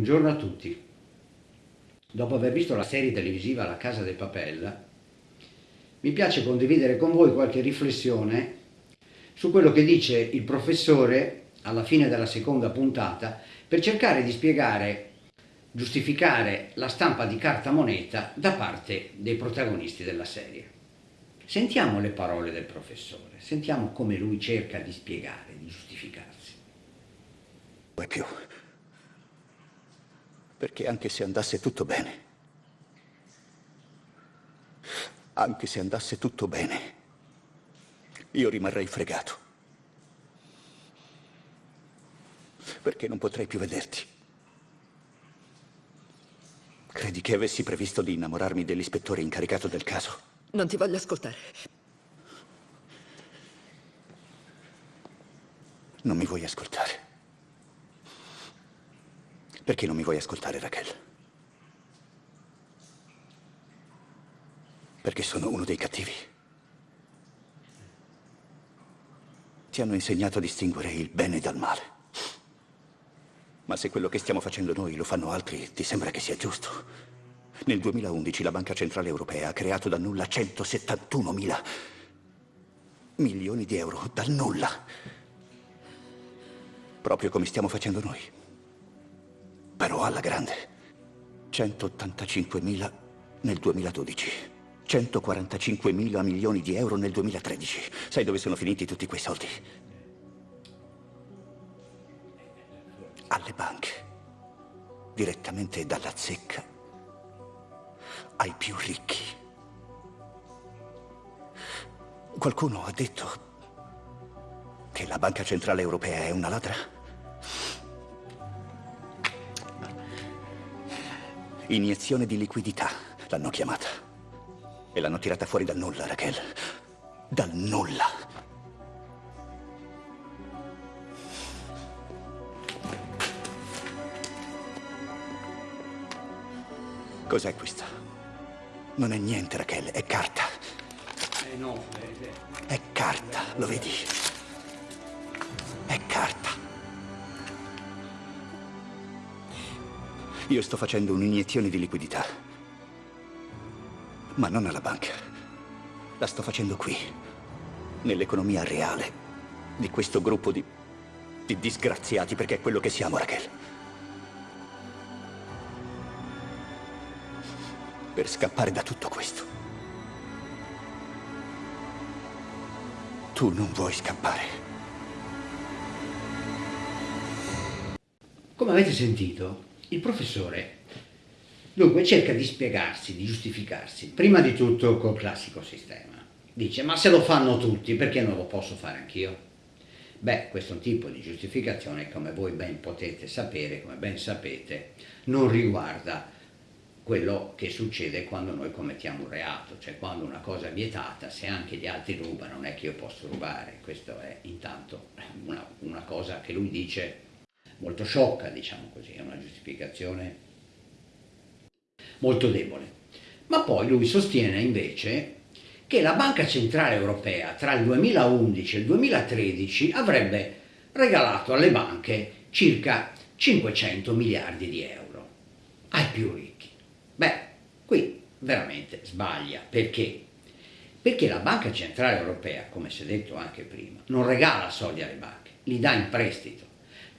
Buongiorno a tutti. Dopo aver visto la serie televisiva La Casa del Papella, mi piace condividere con voi qualche riflessione su quello che dice il professore alla fine della seconda puntata per cercare di spiegare, giustificare la stampa di carta moneta da parte dei protagonisti della serie. Sentiamo le parole del professore, sentiamo come lui cerca di spiegare, di giustificarsi. Più. Perché anche se andasse tutto bene, anche se andasse tutto bene, io rimarrei fregato. Perché non potrei più vederti. Credi che avessi previsto di innamorarmi dell'ispettore incaricato del caso? Non ti voglio ascoltare. Non mi vuoi ascoltare. Perché non mi vuoi ascoltare, Raquel? Perché sono uno dei cattivi. Ti hanno insegnato a distinguere il bene dal male. Ma se quello che stiamo facendo noi lo fanno altri, ti sembra che sia giusto? Nel 2011 la Banca Centrale Europea ha creato da nulla 171 mila milioni di euro, dal nulla. Proprio come stiamo facendo noi. Però alla grande. 185 mila nel 2012. 145 mila milioni di euro nel 2013. Sai dove sono finiti tutti quei soldi? Alle banche. Direttamente dalla zecca ai più ricchi. Qualcuno ha detto che la Banca Centrale Europea è una ladra? Iniezione di liquidità, l'hanno chiamata. E l'hanno tirata fuori dal nulla, Raquel. Dal nulla. Cos'è questa? Non è niente, Raquel, è carta. Eh no, È carta, lo vedi? È carta. Io sto facendo un'iniezione di liquidità. Ma non alla banca. La sto facendo qui, nell'economia reale di questo gruppo di, di disgraziati, perché è quello che siamo, Raquel. per scappare da tutto questo. Tu non vuoi scappare. Come avete sentito, il professore dunque cerca di spiegarsi, di giustificarsi, prima di tutto col classico sistema. Dice, ma se lo fanno tutti, perché non lo posso fare anch'io? Beh, questo tipo di giustificazione, come voi ben potete sapere, come ben sapete, non riguarda quello che succede quando noi commettiamo un reato, cioè quando una cosa è vietata, se anche gli altri rubano non è che io posso rubare, questo è intanto una, una cosa che lui dice molto sciocca, diciamo così, è una giustificazione molto debole. Ma poi lui sostiene invece che la Banca Centrale Europea tra il 2011 e il 2013 avrebbe regalato alle banche circa 500 miliardi di euro ai più ricchi. Beh, qui veramente sbaglia. Perché? Perché la Banca Centrale Europea, come si è detto anche prima, non regala soldi alle banche, li dà in prestito.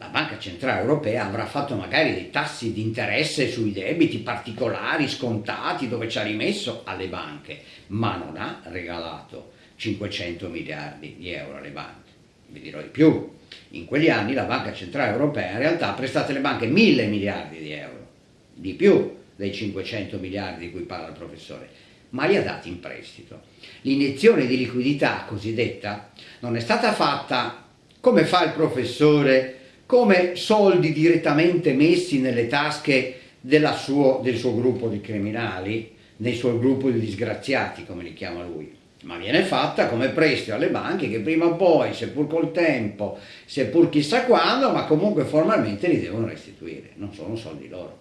La Banca Centrale Europea avrà fatto magari dei tassi di interesse sui debiti particolari, scontati, dove ci ha rimesso? Alle banche, ma non ha regalato 500 miliardi di euro alle banche. Vi dirò di più, in quegli anni la Banca Centrale Europea in realtà ha prestato alle banche mille miliardi di euro, di più, dei 500 miliardi di cui parla il professore, ma li ha dati in prestito. L'iniezione di liquidità cosiddetta non è stata fatta come fa il professore, come soldi direttamente messi nelle tasche suo, del suo gruppo di criminali, del suo gruppo di disgraziati, come li chiama lui, ma viene fatta come prestito alle banche che prima o poi, seppur col tempo, seppur chissà quando, ma comunque formalmente li devono restituire, non sono soldi loro.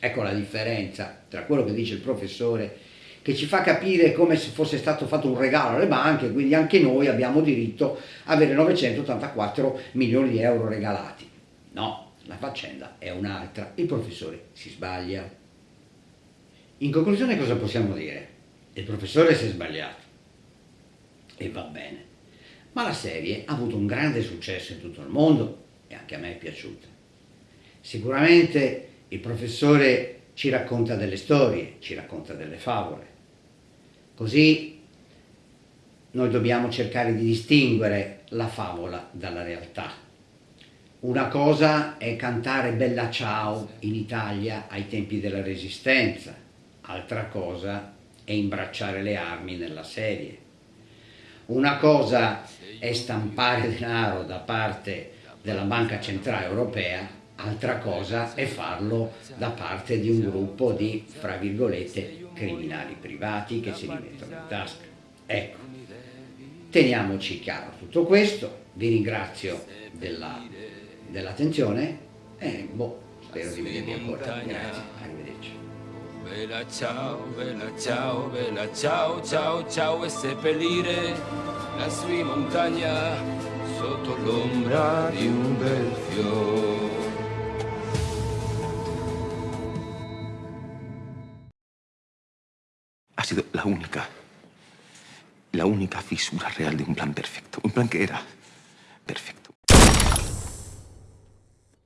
Ecco la differenza tra quello che dice il professore che ci fa capire come se fosse stato fatto un regalo alle banche, quindi anche noi abbiamo diritto a avere 984 milioni di euro regalati. No, la faccenda è un'altra, il professore si sbaglia. In conclusione cosa possiamo dire? Il professore si è sbagliato e va bene, ma la serie ha avuto un grande successo in tutto il mondo e anche a me è piaciuta. Sicuramente il professore ci racconta delle storie, ci racconta delle favole, così noi dobbiamo cercare di distinguere la favola dalla realtà. Una cosa è cantare Bella Ciao in Italia ai tempi della Resistenza, altra cosa è imbracciare le armi nella serie. Una cosa è stampare denaro da parte della Banca Centrale Europea, altra cosa è farlo da parte di un gruppo di, fra virgolette, criminali privati che si li mettono in tasca. Ecco, teniamoci chiaro tutto questo, vi ringrazio della dell'attenzione e boh, spero di vedervi ancora. Grazie, arrivederci. Bella ciao, bella ciao, bella ciao, ciao, ciao e seppellire la sua montagna sotto l'ombra di un bel fiore. Sido la única, la única fisura real de un plan perfecto. Un plan que era perfecto.